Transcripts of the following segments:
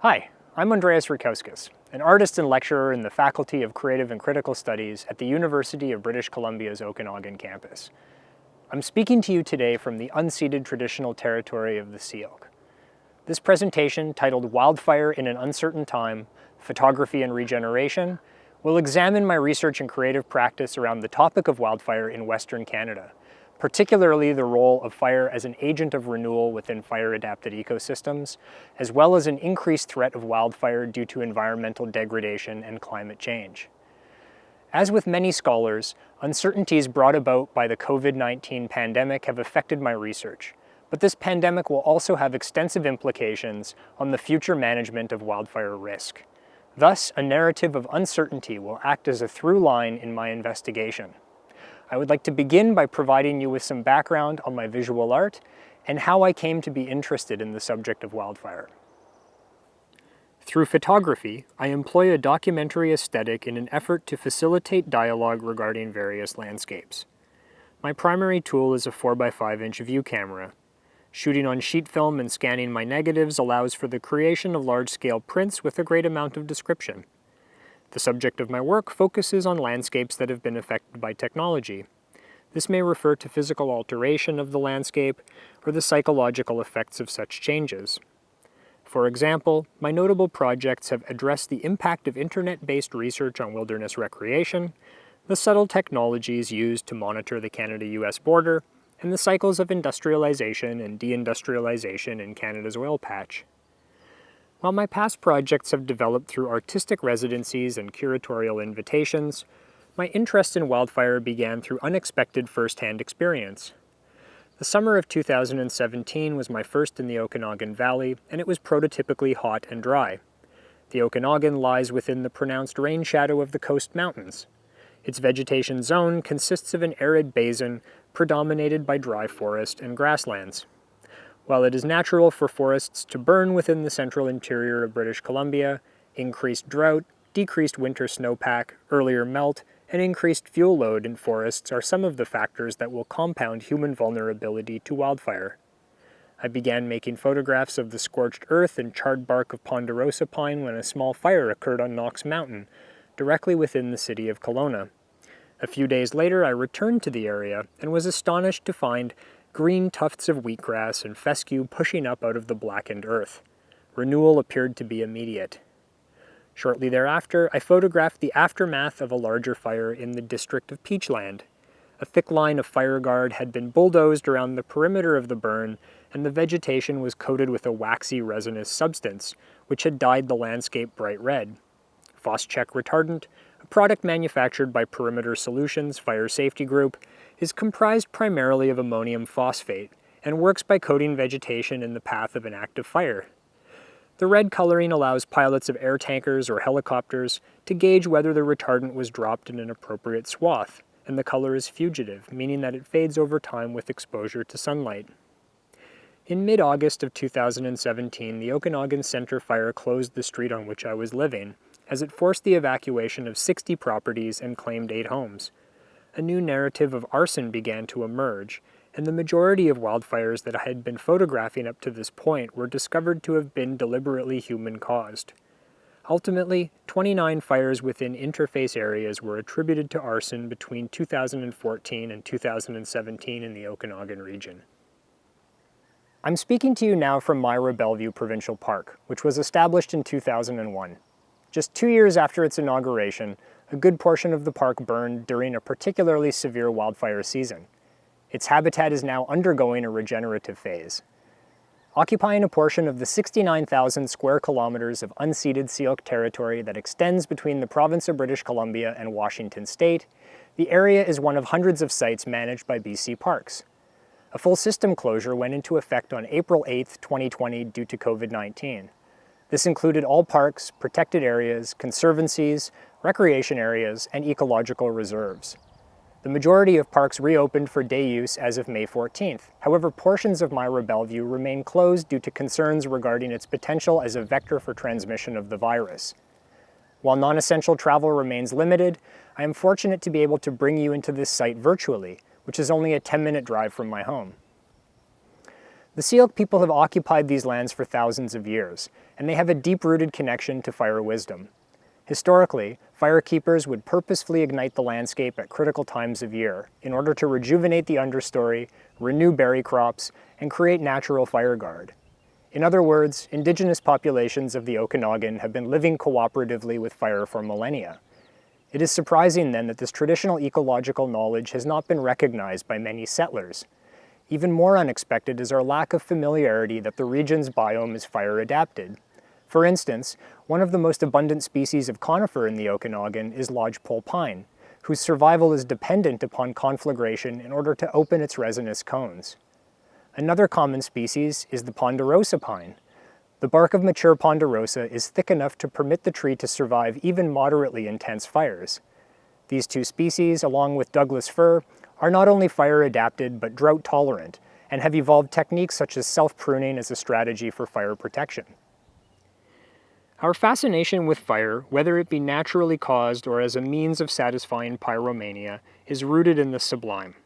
Hi, I'm Andreas Rutkauskas, an artist and lecturer in the Faculty of Creative and Critical Studies at the University of British Columbia's Okanagan campus. I'm speaking to you today from the unceded traditional territory of the Syilx. This presentation, titled Wildfire in an Uncertain Time, Photography and Regeneration, will examine my research and creative practice around the topic of wildfire in Western Canada, particularly the role of fire as an agent of renewal within fire-adapted ecosystems, as well as an increased threat of wildfire due to environmental degradation and climate change. As with many scholars, uncertainties brought about by the COVID-19 pandemic have affected my research, but this pandemic will also have extensive implications on the future management of wildfire risk. Thus, a narrative of uncertainty will act as a through line in my investigation. I would like to begin by providing you with some background on my visual art and how I came to be interested in the subject of wildfire. Through photography, I employ a documentary aesthetic in an effort to facilitate dialogue regarding various landscapes. My primary tool is a 4x5 inch view camera, Shooting on sheet film and scanning my negatives allows for the creation of large-scale prints with a great amount of description. The subject of my work focuses on landscapes that have been affected by technology. This may refer to physical alteration of the landscape or the psychological effects of such changes. For example, my notable projects have addressed the impact of internet-based research on wilderness recreation, the subtle technologies used to monitor the Canada-US border, and the cycles of industrialization and deindustrialization in Canada's oil patch. While my past projects have developed through artistic residencies and curatorial invitations, my interest in wildfire began through unexpected first-hand experience. The summer of 2017 was my first in the Okanagan Valley, and it was prototypically hot and dry. The Okanagan lies within the pronounced rain shadow of the coast mountains. Its vegetation zone consists of an arid basin predominated by dry forest and grasslands. While it is natural for forests to burn within the central interior of British Columbia, increased drought, decreased winter snowpack, earlier melt, and increased fuel load in forests are some of the factors that will compound human vulnerability to wildfire. I began making photographs of the scorched earth and charred bark of ponderosa pine when a small fire occurred on Knox Mountain, directly within the city of Kelowna. A few days later I returned to the area and was astonished to find green tufts of wheatgrass and fescue pushing up out of the blackened earth. Renewal appeared to be immediate. Shortly thereafter, I photographed the aftermath of a larger fire in the district of Peachland. A thick line of fire guard had been bulldozed around the perimeter of the burn, and the vegetation was coated with a waxy resinous substance, which had dyed the landscape bright red. Phos-Chek retardant a product manufactured by Perimeter Solutions Fire Safety Group, is comprised primarily of ammonium phosphate and works by coating vegetation in the path of an active fire. The red coloring allows pilots of air tankers or helicopters to gauge whether the retardant was dropped in an appropriate swath, and the color is fugitive, meaning that it fades over time with exposure to sunlight. In mid-August of 2017, the Okanagan Center Fire closed the street on which I was living, as it forced the evacuation of 60 properties and claimed eight homes. A new narrative of arson began to emerge, and the majority of wildfires that I had been photographing up to this point were discovered to have been deliberately human-caused. Ultimately, 29 fires within interface areas were attributed to arson between 2014 and 2017 in the Okanagan region. I'm speaking to you now from Myra Bellevue Provincial Park, which was established in 2001. Just two years after its inauguration, a good portion of the park burned during a particularly severe wildfire season. Its habitat is now undergoing a regenerative phase. Occupying a portion of the 69,000 square kilometers of unceded Syilx territory that extends between the province of British Columbia and Washington state, the area is one of hundreds of sites managed by BC Parks. A full system closure went into effect on April 8, 2020 due to COVID-19. This included all parks, protected areas, conservancies, recreation areas, and ecological reserves. The majority of parks reopened for day use as of May 14th. However, portions of Myra Bellevue remain closed due to concerns regarding its potential as a vector for transmission of the virus. While non-essential travel remains limited, I am fortunate to be able to bring you into this site virtually, which is only a 10-minute drive from my home. The Syilx people have occupied these lands for thousands of years, and they have a deep-rooted connection to fire wisdom. Historically, firekeepers would purposefully ignite the landscape at critical times of year in order to rejuvenate the understory, renew berry crops, and create natural fire guard. In other words, indigenous populations of the Okanagan have been living cooperatively with fire for millennia. It is surprising then that this traditional ecological knowledge has not been recognized by many settlers, even more unexpected is our lack of familiarity that the region's biome is fire adapted. For instance, one of the most abundant species of conifer in the Okanagan is lodgepole pine, whose survival is dependent upon conflagration in order to open its resinous cones. Another common species is the ponderosa pine. The bark of mature ponderosa is thick enough to permit the tree to survive even moderately intense fires. These two species, along with Douglas fir, are not only fire adapted but drought tolerant and have evolved techniques such as self-pruning as a strategy for fire protection. Our fascination with fire, whether it be naturally caused or as a means of satisfying pyromania, is rooted in the sublime.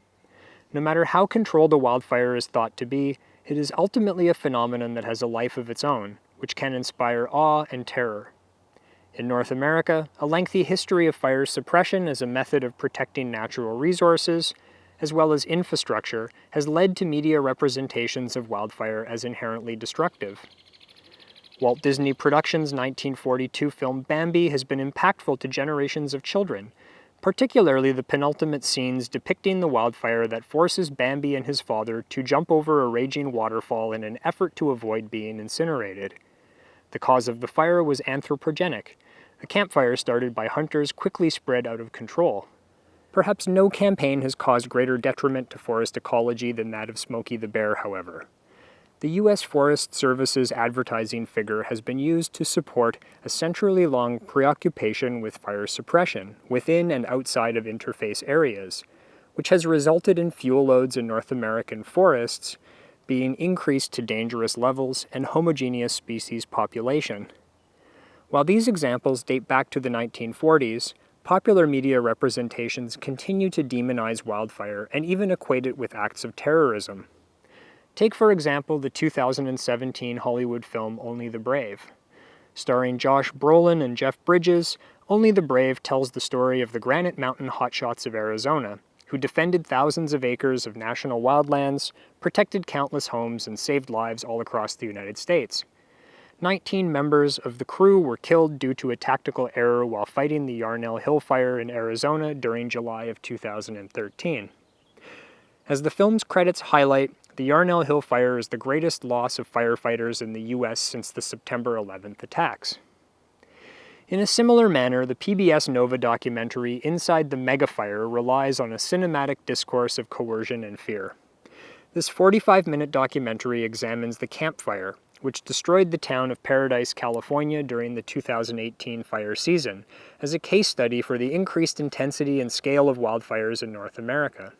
No matter how controlled a wildfire is thought to be, it is ultimately a phenomenon that has a life of its own, which can inspire awe and terror. In North America, a lengthy history of fire suppression as a method of protecting natural resources, as well as infrastructure, has led to media representations of wildfire as inherently destructive. Walt Disney Productions' 1942 film Bambi has been impactful to generations of children, particularly the penultimate scenes depicting the wildfire that forces Bambi and his father to jump over a raging waterfall in an effort to avoid being incinerated. The cause of the fire was anthropogenic. A campfire started by hunters quickly spread out of control. Perhaps no campaign has caused greater detriment to forest ecology than that of Smokey the Bear, however. The U.S. Forest Service's advertising figure has been used to support a century-long preoccupation with fire suppression within and outside of interface areas, which has resulted in fuel loads in North American forests being increased to dangerous levels and homogeneous species population. While these examples date back to the 1940s, popular media representations continue to demonize wildfire and even equate it with acts of terrorism. Take for example the 2017 Hollywood film Only the Brave. Starring Josh Brolin and Jeff Bridges, Only the Brave tells the story of the Granite Mountain hotshots of Arizona, who defended thousands of acres of national wildlands, protected countless homes, and saved lives all across the United States. 19 members of the crew were killed due to a tactical error while fighting the Yarnell Hill Fire in Arizona during July of 2013. As the film's credits highlight, the Yarnell Hill Fire is the greatest loss of firefighters in the U.S. since the September 11th attacks. In a similar manner, the PBS Nova documentary Inside the Megafire relies on a cinematic discourse of coercion and fear. This 45-minute documentary examines the Camp Fire, which destroyed the town of Paradise, California during the 2018 fire season, as a case study for the increased intensity and scale of wildfires in North America.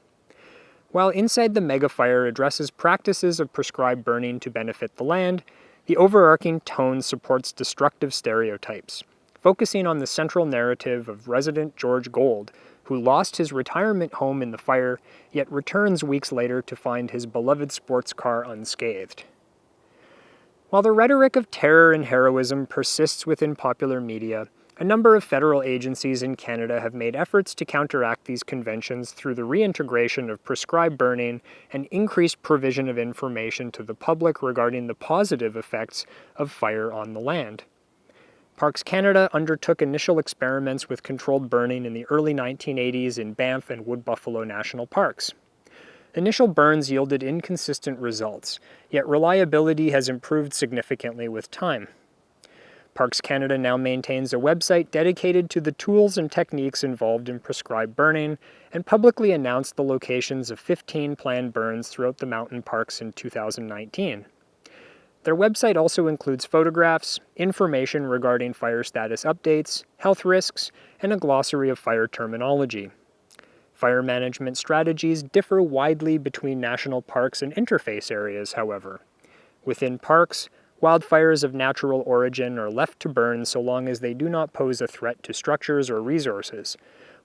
While Inside the Megafire addresses practices of prescribed burning to benefit the land, the overarching tone supports destructive stereotypes, focusing on the central narrative of resident George Gold, who lost his retirement home in the fire, yet returns weeks later to find his beloved sports car unscathed. While the rhetoric of terror and heroism persists within popular media, a number of federal agencies in Canada have made efforts to counteract these conventions through the reintegration of prescribed burning and increased provision of information to the public regarding the positive effects of fire on the land. Parks Canada undertook initial experiments with controlled burning in the early 1980s in Banff and Wood Buffalo National Parks. Initial burns yielded inconsistent results, yet reliability has improved significantly with time. Parks Canada now maintains a website dedicated to the tools and techniques involved in prescribed burning and publicly announced the locations of 15 planned burns throughout the mountain parks in 2019. Their website also includes photographs, information regarding fire status updates, health risks, and a glossary of fire terminology. Fire management strategies differ widely between national parks and interface areas, however. Within parks, wildfires of natural origin are left to burn so long as they do not pose a threat to structures or resources,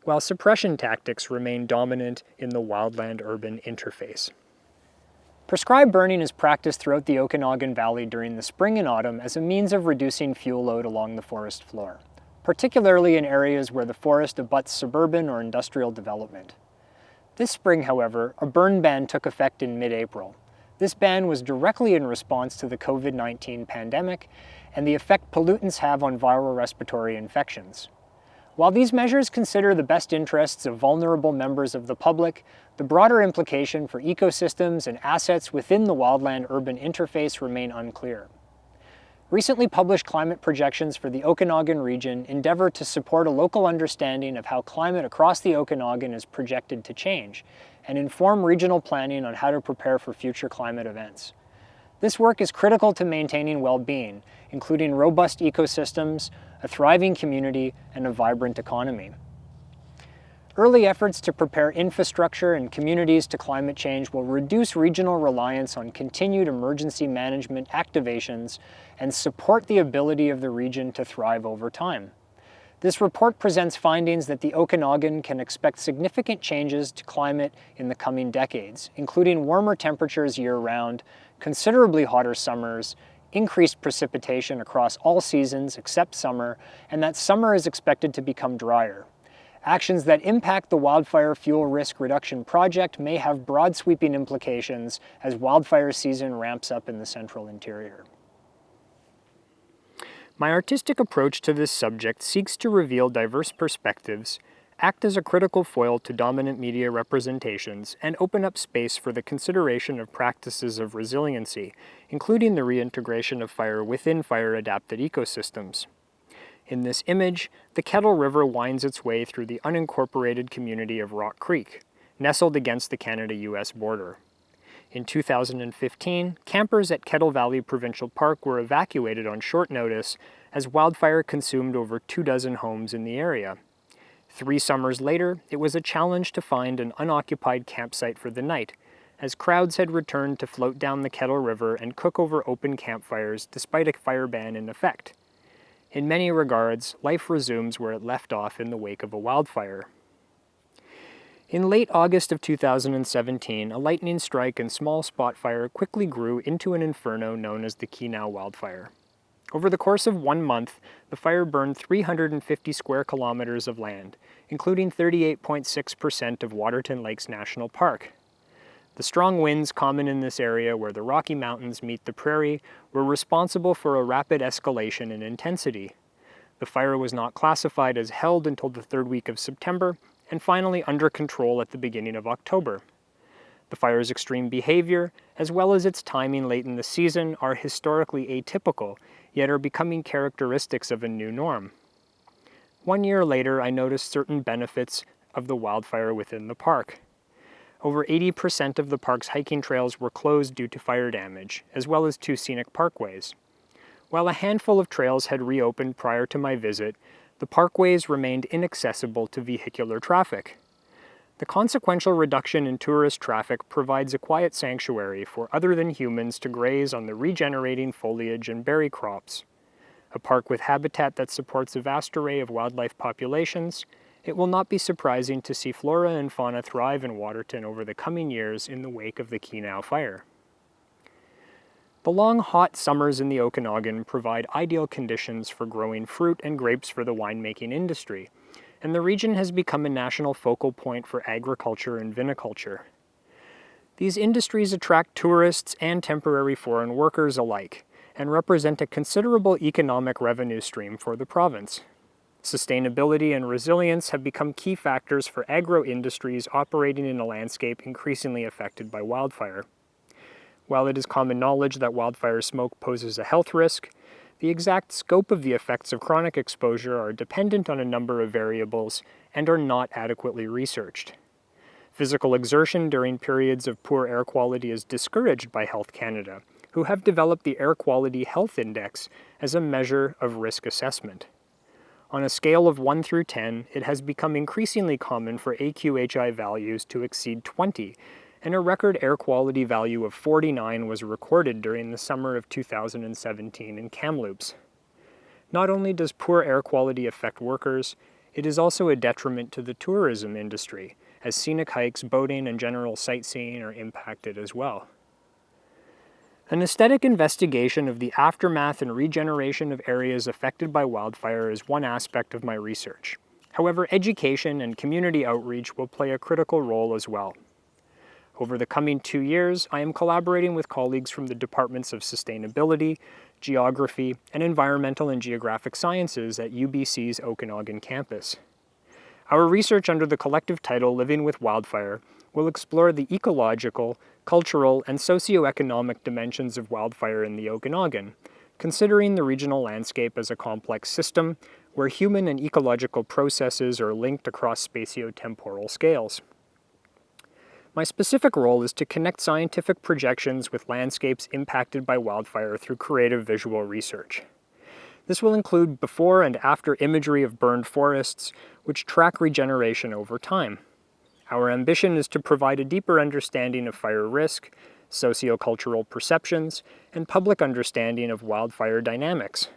while suppression tactics remain dominant in the wildland-urban interface. Prescribed burning is practiced throughout the Okanagan Valley during the spring and autumn as a means of reducing fuel load along the forest floor, particularly in areas where the forest abuts suburban or industrial development. This spring, however, a burn ban took effect in mid-April. This ban was directly in response to the COVID-19 pandemic and the effect pollutants have on viral respiratory infections. While these measures consider the best interests of vulnerable members of the public, the broader implication for ecosystems and assets within the wildland-urban interface remain unclear. Recently published climate projections for the Okanagan region endeavor to support a local understanding of how climate across the Okanagan is projected to change, and inform regional planning on how to prepare for future climate events. This work is critical to maintaining well-being, including robust ecosystems, a thriving community, and a vibrant economy. Early efforts to prepare infrastructure and communities to climate change will reduce regional reliance on continued emergency management activations and support the ability of the region to thrive over time. This report presents findings that the Okanagan can expect significant changes to climate in the coming decades, including warmer temperatures year-round, considerably hotter summers, increased precipitation across all seasons except summer, and that summer is expected to become drier. Actions that impact the Wildfire Fuel Risk Reduction Project may have broad sweeping implications as wildfire season ramps up in the central interior. My artistic approach to this subject seeks to reveal diverse perspectives, act as a critical foil to dominant media representations, and open up space for the consideration of practices of resiliency, including the reintegration of fire within fire-adapted ecosystems. In this image, the Kettle River winds its way through the unincorporated community of Rock Creek, nestled against the Canada-US border. In 2015, campers at Kettle Valley Provincial Park were evacuated on short notice as wildfire consumed over two dozen homes in the area. Three summers later, it was a challenge to find an unoccupied campsite for the night, as crowds had returned to float down the Kettle River and cook over open campfires despite a fire ban in effect. In many regards, life resumes where it left off in the wake of a wildfire. In late August of 2017, a lightning strike and small spot fire quickly grew into an inferno known as the Kenow wildfire. Over the course of one month, the fire burned 350 square kilometers of land, including 38.6% of Waterton Lakes National Park. The strong winds common in this area where the Rocky Mountains meet the prairie were responsible for a rapid escalation in intensity. The fire was not classified as held until the third week of September and finally under control at the beginning of October. The fire's extreme behavior, as well as its timing late in the season, are historically atypical, yet are becoming characteristics of a new norm. One year later, I noticed certain benefits of the wildfire within the park. Over 80% of the park's hiking trails were closed due to fire damage, as well as two scenic parkways. While a handful of trails had reopened prior to my visit, the parkways remained inaccessible to vehicular traffic. The consequential reduction in tourist traffic provides a quiet sanctuary for other than humans to graze on the regenerating foliage and berry crops. A park with habitat that supports a vast array of wildlife populations, it will not be surprising to see flora and fauna thrive in Waterton over the coming years in the wake of the Kenow fire. The long, hot summers in the Okanagan provide ideal conditions for growing fruit and grapes for the winemaking industry, and the region has become a national focal point for agriculture and viniculture. These industries attract tourists and temporary foreign workers alike, and represent a considerable economic revenue stream for the province. Sustainability and resilience have become key factors for agro-industries operating in a landscape increasingly affected by wildfire. While it is common knowledge that wildfire smoke poses a health risk, the exact scope of the effects of chronic exposure are dependent on a number of variables and are not adequately researched. Physical exertion during periods of poor air quality is discouraged by Health Canada, who have developed the Air Quality Health Index as a measure of risk assessment. On a scale of 1 through 10, it has become increasingly common for AQHI values to exceed 20 and a record air quality value of 49 was recorded during the summer of 2017 in Kamloops. Not only does poor air quality affect workers, it is also a detriment to the tourism industry, as scenic hikes, boating, and general sightseeing are impacted as well. An aesthetic investigation of the aftermath and regeneration of areas affected by wildfire is one aspect of my research. However, education and community outreach will play a critical role as well. Over the coming two years, I am collaborating with colleagues from the Departments of Sustainability, Geography, and Environmental and Geographic Sciences at UBC's Okanagan campus. Our research under the collective title Living with Wildfire will explore the ecological, cultural, and socioeconomic dimensions of wildfire in the Okanagan, considering the regional landscape as a complex system where human and ecological processes are linked across spatio-temporal scales. My specific role is to connect scientific projections with landscapes impacted by wildfire through creative visual research. This will include before and after imagery of burned forests, which track regeneration over time. Our ambition is to provide a deeper understanding of fire risk, sociocultural perceptions, and public understanding of wildfire dynamics.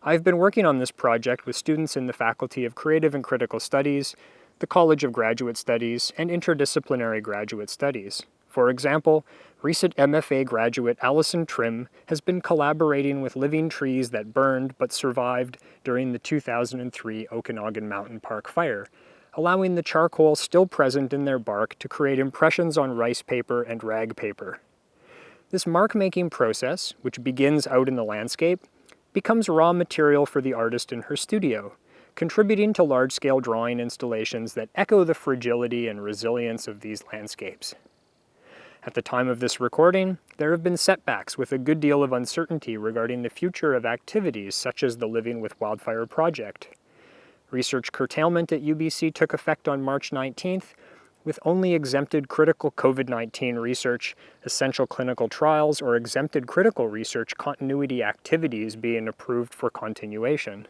I've been working on this project with students in the Faculty of Creative and Critical Studies, the College of Graduate Studies, and Interdisciplinary Graduate Studies. For example, recent MFA graduate Allison Trim has been collaborating with living trees that burned but survived during the 2003 Okanagan Mountain Park fire, allowing the charcoal still present in their bark to create impressions on rice paper and rag paper. This mark-making process, which begins out in the landscape, becomes raw material for the artist in her studio, contributing to large-scale drawing installations that echo the fragility and resilience of these landscapes. At the time of this recording, there have been setbacks with a good deal of uncertainty regarding the future of activities such as the Living with Wildfire project. Research curtailment at UBC took effect on March 19th, with only exempted critical COVID-19 research, essential clinical trials, or exempted critical research continuity activities being approved for continuation.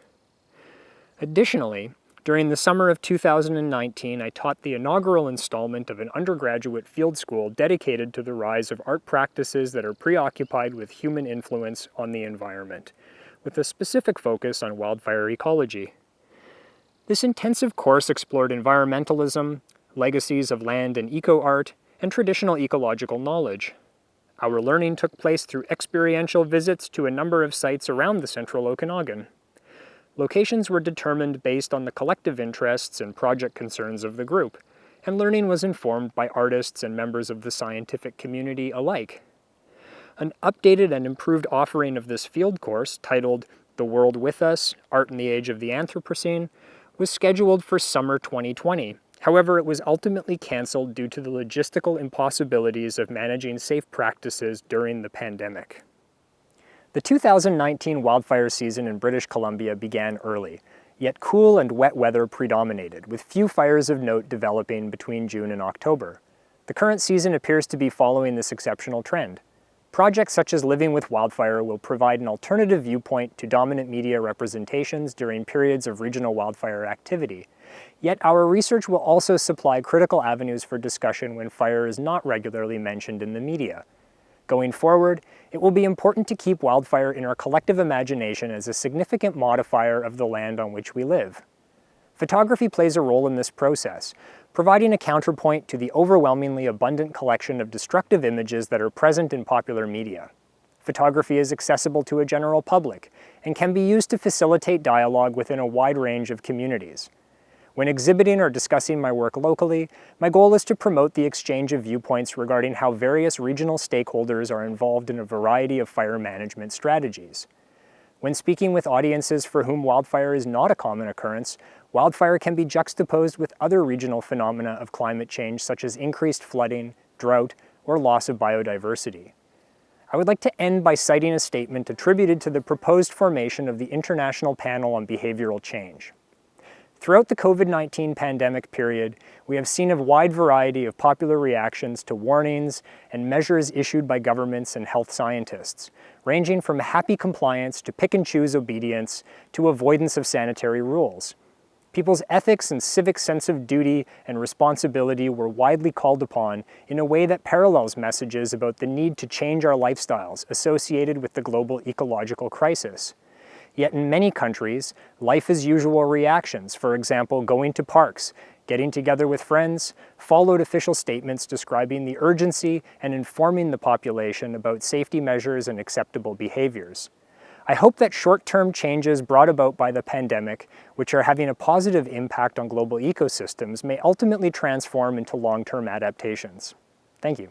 Additionally, during the summer of 2019, I taught the inaugural installment of an undergraduate field school dedicated to the rise of art practices that are preoccupied with human influence on the environment, with a specific focus on wildfire ecology. This intensive course explored environmentalism, legacies of land and eco-art, and traditional ecological knowledge. Our learning took place through experiential visits to a number of sites around the central Okanagan. Locations were determined based on the collective interests and project concerns of the group, and learning was informed by artists and members of the scientific community alike. An updated and improved offering of this field course, titled The World With Us, Art in the Age of the Anthropocene, was scheduled for summer 2020. However, it was ultimately canceled due to the logistical impossibilities of managing safe practices during the pandemic. The 2019 wildfire season in British Columbia began early, yet cool and wet weather predominated, with few fires of note developing between June and October. The current season appears to be following this exceptional trend. Projects such as Living with Wildfire will provide an alternative viewpoint to dominant media representations during periods of regional wildfire activity. Yet our research will also supply critical avenues for discussion when fire is not regularly mentioned in the media. Going forward, it will be important to keep wildfire in our collective imagination as a significant modifier of the land on which we live. Photography plays a role in this process, providing a counterpoint to the overwhelmingly abundant collection of destructive images that are present in popular media. Photography is accessible to a general public and can be used to facilitate dialogue within a wide range of communities. When exhibiting or discussing my work locally, my goal is to promote the exchange of viewpoints regarding how various regional stakeholders are involved in a variety of fire management strategies. When speaking with audiences for whom wildfire is not a common occurrence, wildfire can be juxtaposed with other regional phenomena of climate change such as increased flooding, drought, or loss of biodiversity. I would like to end by citing a statement attributed to the proposed formation of the International Panel on Behavioral Change. Throughout the COVID-19 pandemic period, we have seen a wide variety of popular reactions to warnings and measures issued by governments and health scientists, ranging from happy compliance to pick-and-choose obedience to avoidance of sanitary rules. People's ethics and civic sense of duty and responsibility were widely called upon in a way that parallels messages about the need to change our lifestyles associated with the global ecological crisis. Yet in many countries, life as usual reactions, for example, going to parks, getting together with friends, followed official statements describing the urgency and informing the population about safety measures and acceptable behaviors. I hope that short-term changes brought about by the pandemic, which are having a positive impact on global ecosystems, may ultimately transform into long-term adaptations. Thank you.